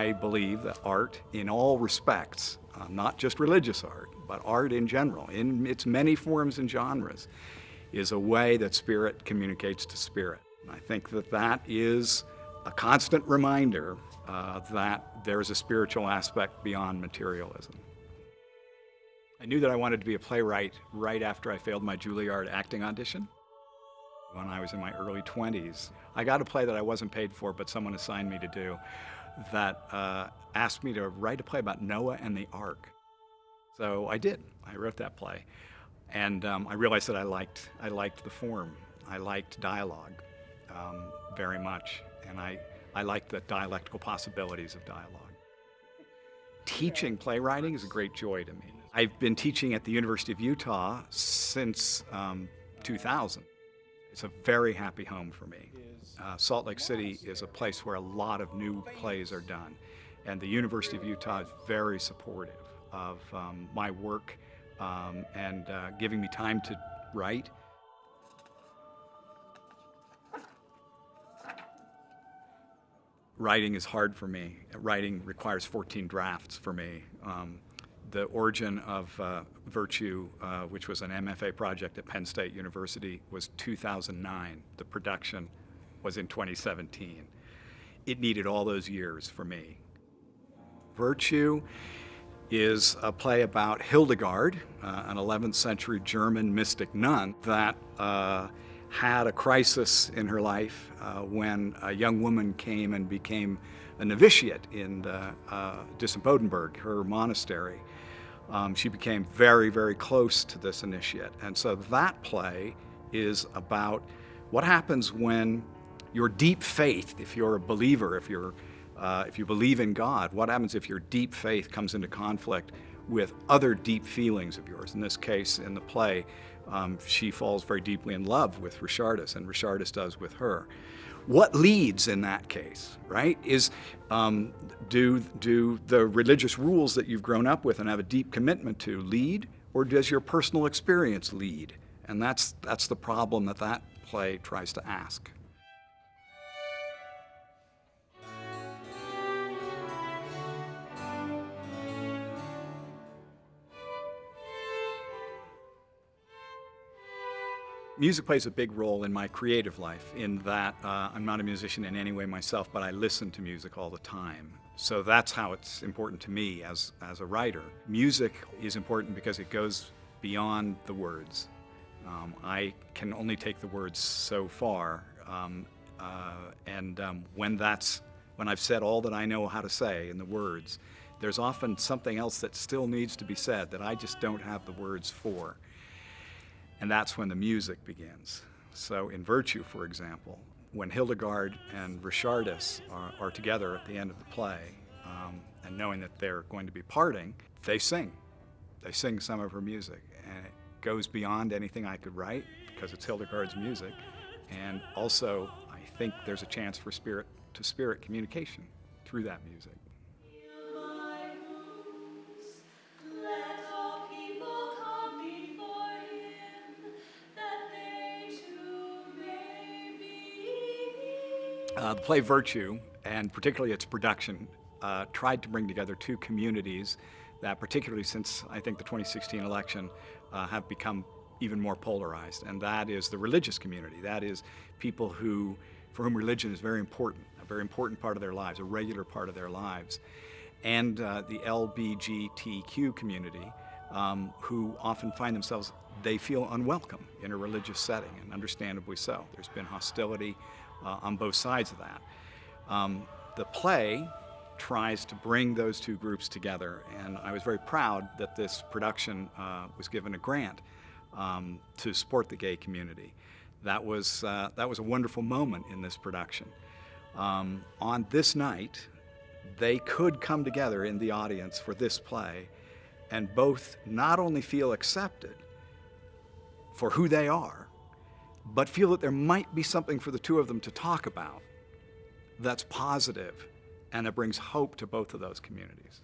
I believe that art, in all respects, uh, not just religious art, but art in general, in its many forms and genres, is a way that spirit communicates to spirit. And I think that that is a constant reminder uh, that there's a spiritual aspect beyond materialism. I knew that I wanted to be a playwright right after I failed my Juilliard acting audition when I was in my early 20s. I got a play that I wasn't paid for, but someone assigned me to do, that uh, asked me to write a play about Noah and the Ark. So I did. I wrote that play. And um, I realized that I liked, I liked the form. I liked dialogue um, very much. And I, I liked the dialectical possibilities of dialogue. Teaching playwriting is a great joy to me. I've been teaching at the University of Utah since um, 2000. It's a very happy home for me. Uh, Salt Lake City is a place where a lot of new plays are done. And the University of Utah is very supportive of um, my work um, and uh, giving me time to write. Writing is hard for me. Writing requires 14 drafts for me. Um, the origin of uh, Virtue, uh, which was an MFA project at Penn State University, was 2009. The production was in 2017. It needed all those years for me. Virtue is a play about Hildegard, uh, an 11th century German mystic nun that uh, had a crisis in her life uh, when a young woman came and became a novitiate in the, uh, her monastery. Um, she became very, very close to this initiate. And so that play is about what happens when your deep faith, if you're a believer, if you're uh, if you believe in God, what happens if your deep faith comes into conflict with other deep feelings of yours? In this case, in the play, um, she falls very deeply in love with Richardis, and Richardis does with her. What leads in that case, right, is um, do, do the religious rules that you've grown up with and have a deep commitment to lead, or does your personal experience lead? And that's, that's the problem that that play tries to ask. Music plays a big role in my creative life in that uh, I'm not a musician in any way myself, but I listen to music all the time. So that's how it's important to me as, as a writer. Music is important because it goes beyond the words. Um, I can only take the words so far, um, uh, and um, when that's when I've said all that I know how to say in the words, there's often something else that still needs to be said that I just don't have the words for. And that's when the music begins. So in Virtue, for example, when Hildegard and Richardis are, are together at the end of the play, um, and knowing that they're going to be parting, they sing. They sing some of her music, and it goes beyond anything I could write because it's Hildegard's music. And also, I think there's a chance for spirit to spirit communication through that music. Uh, the play Virtue, and particularly its production, uh, tried to bring together two communities that, particularly since I think the 2016 election, uh, have become even more polarized. And that is the religious community. That is people who, for whom religion is very important, a very important part of their lives, a regular part of their lives. And uh, the LBGTQ community, um, who often find themselves, they feel unwelcome in a religious setting, and understandably so. There's been hostility uh, on both sides of that. Um, the play tries to bring those two groups together, and I was very proud that this production uh, was given a grant um, to support the gay community. That was, uh, that was a wonderful moment in this production. Um, on this night, they could come together in the audience for this play and both not only feel accepted for who they are, but feel that there might be something for the two of them to talk about that's positive and that brings hope to both of those communities.